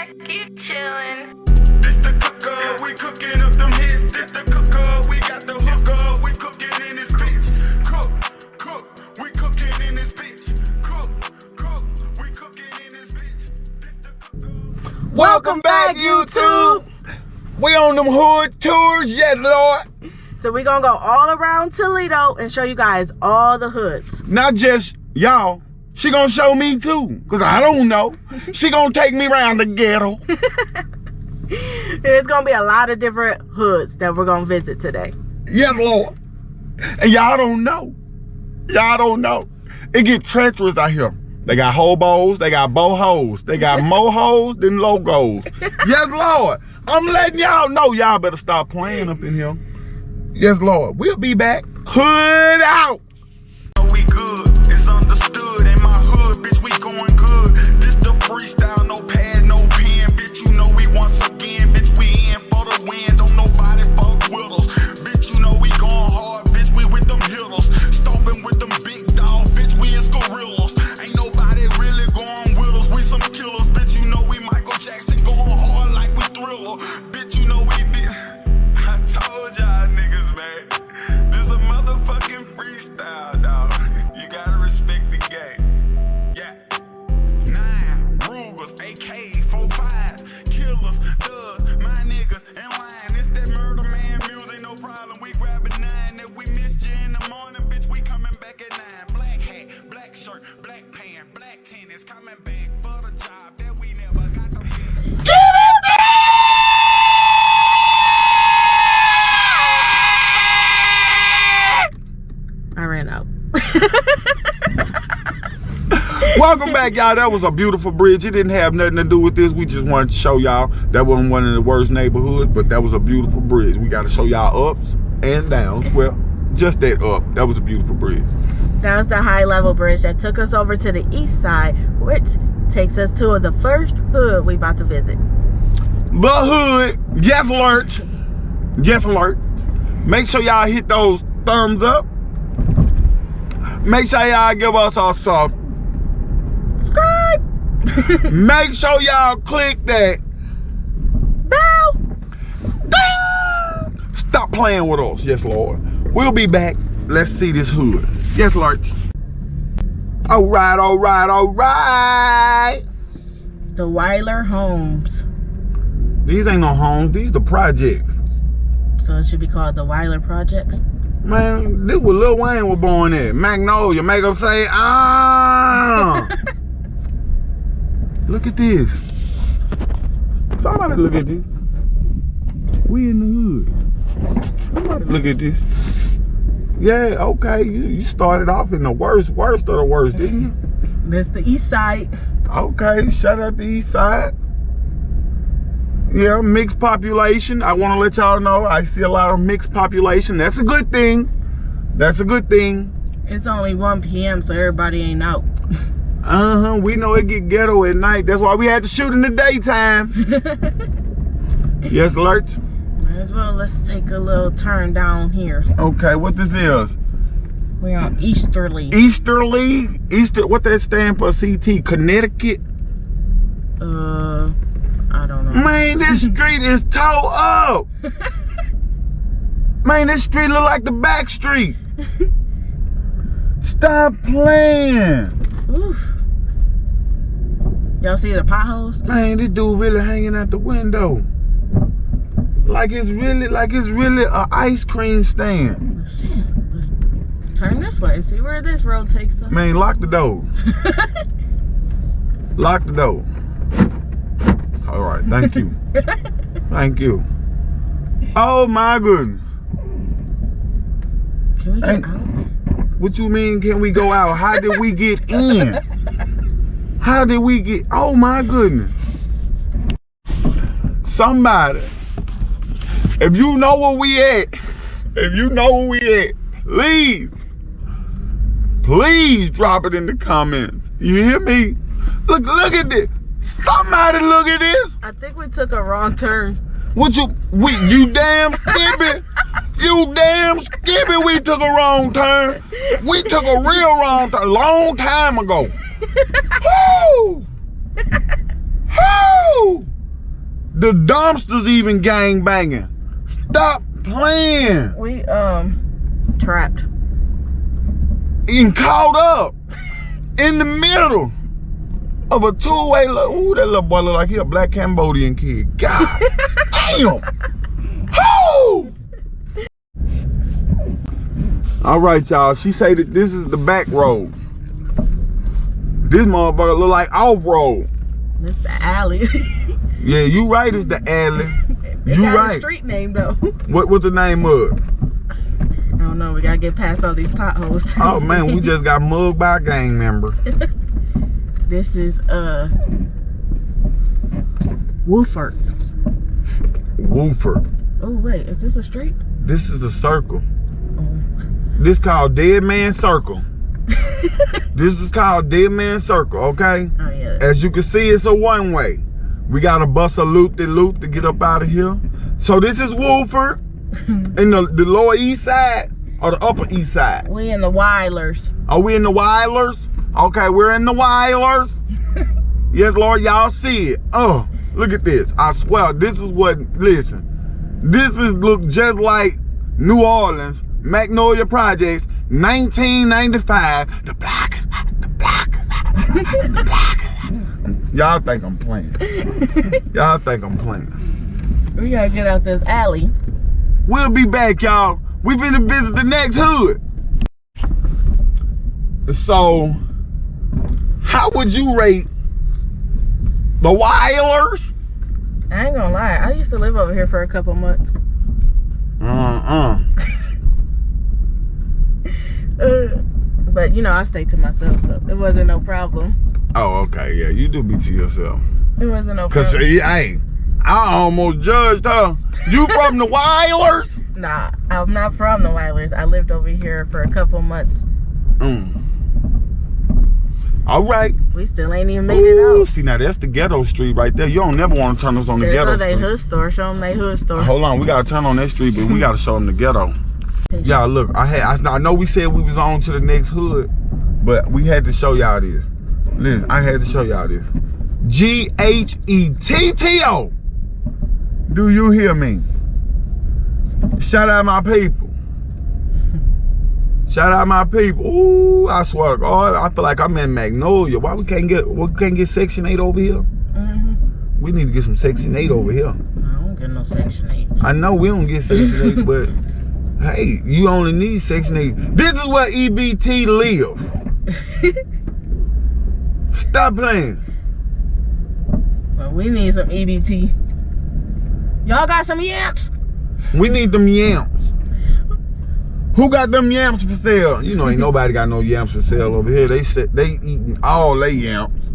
back, keep chillin'. This the cooker, we cooking up them hits. This the cooker, we got the hooker, we cooking in this bitch. Cook, cook, we cooking in this bitch. Cook, cook, we cooking in this bitch. This the. Welcome back, YouTube. We on them hood tours, yes, Lord. So we're gonna go all around Toledo and show you guys all the hoods. Not just y'all. She gonna show me too, cause I don't know. She gonna take me around the ghetto. There's gonna be a lot of different hoods that we're gonna visit today. Yes, Lord. And y'all don't know. Y'all don't know. It get treacherous out here. They got hobos, they got bohos, they got more hoes than logos. yes, Lord. I'm letting y'all know y'all better stop playing up in here. Yes, Lord. We'll be back. Hood out. Freestyle, no pad, Welcome back, y'all. That was a beautiful bridge. It didn't have nothing to do with this. We just wanted to show y'all that wasn't one of the worst neighborhoods, but that was a beautiful bridge. We got to show y'all ups and downs. Well, just that up. That was a beautiful bridge. That was the high level bridge that took us over to the east side, which takes us to the first hood we about to visit. The hood, yes alert. Yes alert. Make sure y'all hit those thumbs up. Make sure y'all give us a sub. Make sure y'all click that Bell! Ding! Stop playing with us. Yes, Lord. We'll be back. Let's see this hood. Yes, Lord. All right, all right, all right. The Weiler Homes. These ain't no homes. These the projects. So it should be called the Weiler Projects. Man, this was Lil Wayne was born at. Magnolia. Make them say, ah. look at this. Somebody look at this. We in the hood. Somebody look at this. Yeah, okay. You, you started off in the worst, worst of the worst, didn't you? That's the east side. Okay, shut up the east side. Yeah, mixed population. I want to let y'all know I see a lot of mixed population. That's a good thing. That's a good thing. It's only 1 p.m. so everybody ain't out. Uh-huh. We know it get ghetto at night. That's why we had to shoot in the daytime. yes, alert. Might as well let's take a little turn down here. Okay, what this is? We're on Easterly. Easterly? Easter what that stand for CT? Connecticut? Uh I don't know. Man, this street is toe up. Man, this street look like the back street. Stop playing. Oof. Y'all see the potholes? Man, this dude really hanging out the window. Like it's really, like it's really a ice cream stand. Let's see. Let's turn this way. See where this road takes us. Man, lock the door. lock the door. All right, thank you. thank you. Oh my goodness. Can we get out? What you mean can we go out? How did we get in? How did we get oh my goodness. Somebody, if you know where we at, if you know where we at, please, please drop it in the comments. You hear me? Look, look at this. Somebody look at this. I think we took a wrong turn. What you we you damn skippy? You damn skippy, we took a wrong turn. We took a real wrong turn a long time ago. The dumpsters even gang banging. Stop playing. We um trapped. And caught up in the middle of a two-way. Ooh, that little boy look like he a black Cambodian kid. God damn. Whoo! All right, y'all. She say that this is the back road. This motherfucker look like off road. This the alley. Yeah, you right. It's the alley. You right. street name though. What what's the name of it? I don't know. We gotta get past all these potholes. Oh man, we just got mugged by a gang member. This is uh Wooford. Wooford. Oh wait, is this a street? This is the circle. Oh. This called Dead Man Circle. this is called Dead Man Circle, okay? Oh yeah. As you can see, it's a one way. We gotta bust a loop de loop to get up out of here. So this is Woolford in the, the lower east side or the upper east side. We in the Weilers. Are we in the Weilers? Okay, we're in the Weilers. yes, Lord, y'all see it. Oh, look at this. I swear, this is what, listen. This is look just like New Orleans, Magnolia Projects, 1995. The block is hot, the block is hot, the block is hot. Y'all think I'm playing. Y'all think I'm playing. We gotta get out this alley. We'll be back, y'all. We finna visit the next hood. So, how would you rate the Weilers? I ain't gonna lie. I used to live over here for a couple months. Uh-uh. Uh, but you know, I stayed to myself, so it wasn't no problem. Oh, okay. Yeah, you do be to yourself. It wasn't no Cause, problem. hey, I almost judged her. You from the Wilders? Nah, I'm not from the Wilders. I lived over here for a couple months. Mm. All right. We still ain't even made it out. see, now that's the ghetto street right there. You don't never want to turn us on the ghetto they street. hood store. Show them they hood store. Hold on, we gotta turn on that street, but we gotta show them the ghetto. Y'all look, I had I, I know we said we was on to the next hood, but we had to show y'all this. Listen, I had to show y'all this. G H E T T O. Do you hear me? Shout out my people. Shout out my people. Ooh, I swear to God, I feel like I'm in Magnolia. Why we can't get we can't get Section 8 over here? hmm We need to get some Section 8 over here. I don't get no Section 8. I know we don't get Section 8, but hey, you only need Section 8. This is where EBT live. Stop playing. Well, we need some EBT. Y'all got some yams? We need them yams. Who got them yams for sale? You know, ain't nobody got no yams for sale over here. They said they eating all they yams.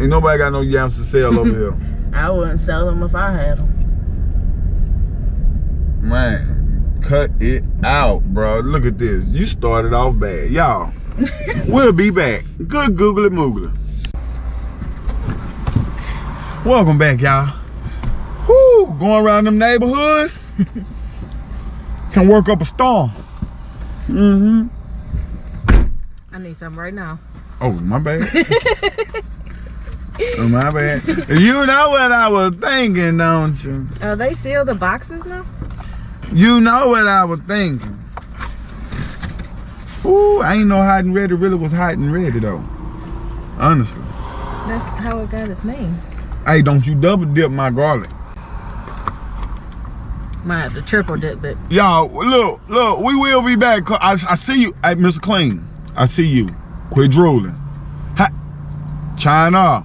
Ain't nobody got no yams for sale over here. I wouldn't sell them if I had them. Man, cut it out, bro. Look at this. You started off bad. Y'all, we'll be back. Good googly moogly. Welcome back, y'all. Whoo, going around them neighborhoods. Can work up a storm. Mm-hmm. I need some right now. Oh, my bad. oh, my bad. You know what I was thinking, don't you? Oh, they seal the boxes now? You know what I was thinking. Ooh, I ain't know hot and ready really was hot and ready though. Honestly. That's how it got its name. Hey, don't you double dip my garlic. Might have to triple dip it. Y'all, look, look, we will be back. I, I see you. Hey, Mr. Clean, I see you. Quit drooling. Ha China.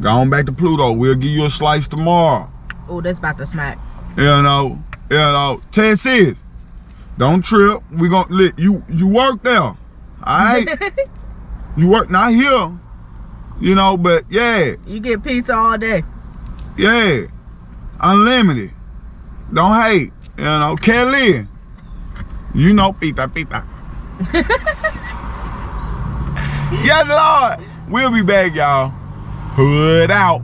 Go on back to Pluto. We'll give you a slice tomorrow. Oh, that's about to smack. You know, you know. Ted says, don't trip. We gonna let you you work there. All right. you work not here. You know, but yeah, you get pizza all day. yeah. Unlimited. Don't hate. You know, Kelly. You know, pita pita. yes, Lord. We'll be back, y'all. Hood out.